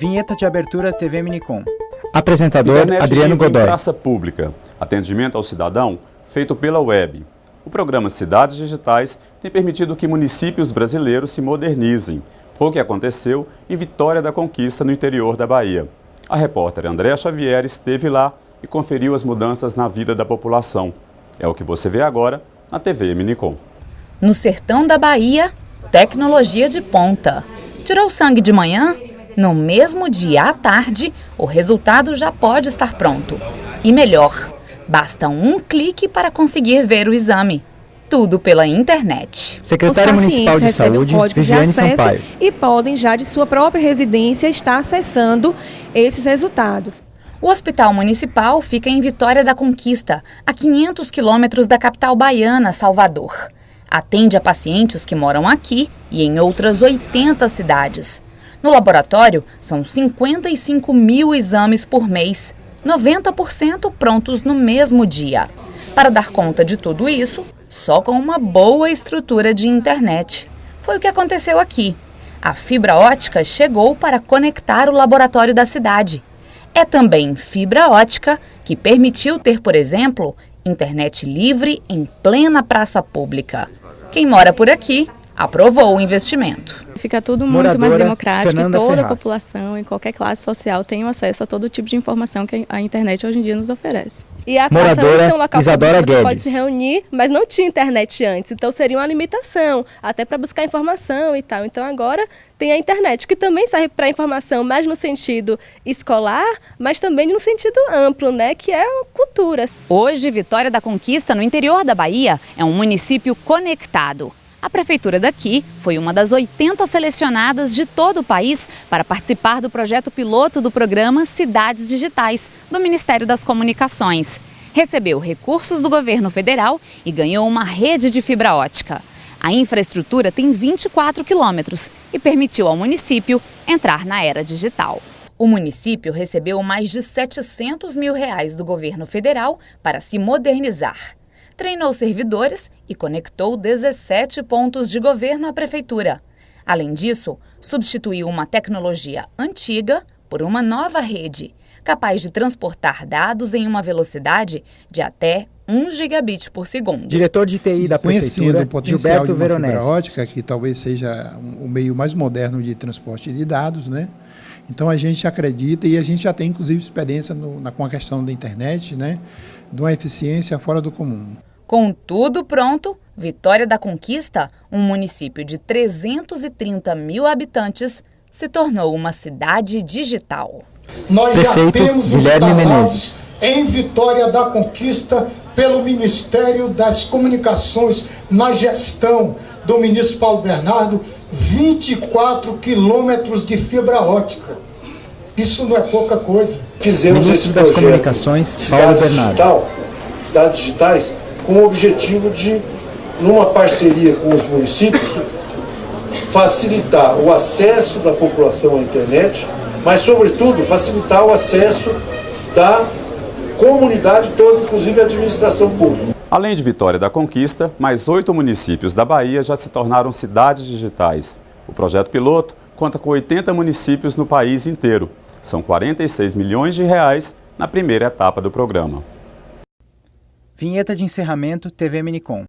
Vinheta de abertura TV Minicom. Apresentador Internet Adriano livre em Godoy. Praça Pública. Atendimento ao cidadão feito pela web. O programa Cidades Digitais tem permitido que municípios brasileiros se modernizem. Foi o que aconteceu em Vitória da Conquista, no interior da Bahia. A repórter Andréa Xavier esteve lá e conferiu as mudanças na vida da população. É o que você vê agora na TV Minicom. No sertão da Bahia, tecnologia de ponta. Tirou sangue de manhã? No mesmo dia à tarde, o resultado já pode estar pronto. E melhor, basta um clique para conseguir ver o exame. Tudo pela internet. Secretária Os Municipal pacientes de recebem Saúde, o código de Viviane acesso Sampaio. e podem já de sua própria residência estar acessando esses resultados. O Hospital Municipal fica em Vitória da Conquista, a 500 quilômetros da capital baiana, Salvador. Atende a pacientes que moram aqui e em outras 80 cidades. No laboratório, são 55 mil exames por mês, 90% prontos no mesmo dia. Para dar conta de tudo isso, só com uma boa estrutura de internet. Foi o que aconteceu aqui. A fibra ótica chegou para conectar o laboratório da cidade. É também fibra ótica que permitiu ter, por exemplo, internet livre em plena praça pública. Quem mora por aqui aprovou o investimento. Fica tudo muito mais Moradora democrático Fernanda e toda Ferraz. a população, em qualquer classe social, tem acesso a todo tipo de informação que a internet hoje em dia nos oferece. E a praça Moradora não é um local Isadora público que você pode se reunir, mas não tinha internet antes, então seria uma limitação, até para buscar informação e tal. Então agora tem a internet, que também serve para informação, mais no sentido escolar, mas também no sentido amplo, né, que é a cultura. Hoje, Vitória da Conquista, no interior da Bahia, é um município conectado. A prefeitura daqui foi uma das 80 selecionadas de todo o país para participar do projeto piloto do programa Cidades Digitais, do Ministério das Comunicações. Recebeu recursos do governo federal e ganhou uma rede de fibra ótica. A infraestrutura tem 24 quilômetros e permitiu ao município entrar na era digital. O município recebeu mais de 700 mil reais do governo federal para se modernizar. Treinou servidores e conectou 17 pontos de governo à prefeitura. Além disso, substituiu uma tecnologia antiga por uma nova rede, capaz de transportar dados em uma velocidade de até 1 gigabit por segundo. Diretor de TI da Conhecendo Prefeitura, o potencial Gilberto de uma fibra Veronese. ótica, que talvez seja o meio mais moderno de transporte de dados, né? Então a gente acredita e a gente já tem inclusive experiência no- na, com a questão da internet, né? De uma eficiência fora do comum. Com tudo pronto, Vitória da Conquista, um município de 330 mil habitantes, se tornou uma cidade digital. Nós já Prefeito temos Guilherme Menezes. em Vitória da Conquista pelo Ministério das Comunicações, na gestão do ministro Paulo Bernardo, 24 quilômetros de fibra ótica. Isso não é pouca coisa. Fizemos Ministro esse das projeto Comunicações, Paulo Cidades Bernardo. Digital, Cidades Digitais, com o objetivo de, numa parceria com os municípios, facilitar o acesso da população à internet, mas, sobretudo, facilitar o acesso da comunidade toda, inclusive a administração pública. Além de Vitória da Conquista, mais oito municípios da Bahia já se tornaram cidades digitais. O projeto piloto conta com 80 municípios no país inteiro. São 46 milhões de reais na primeira etapa do programa. Vinheta de encerramento TV Minicom.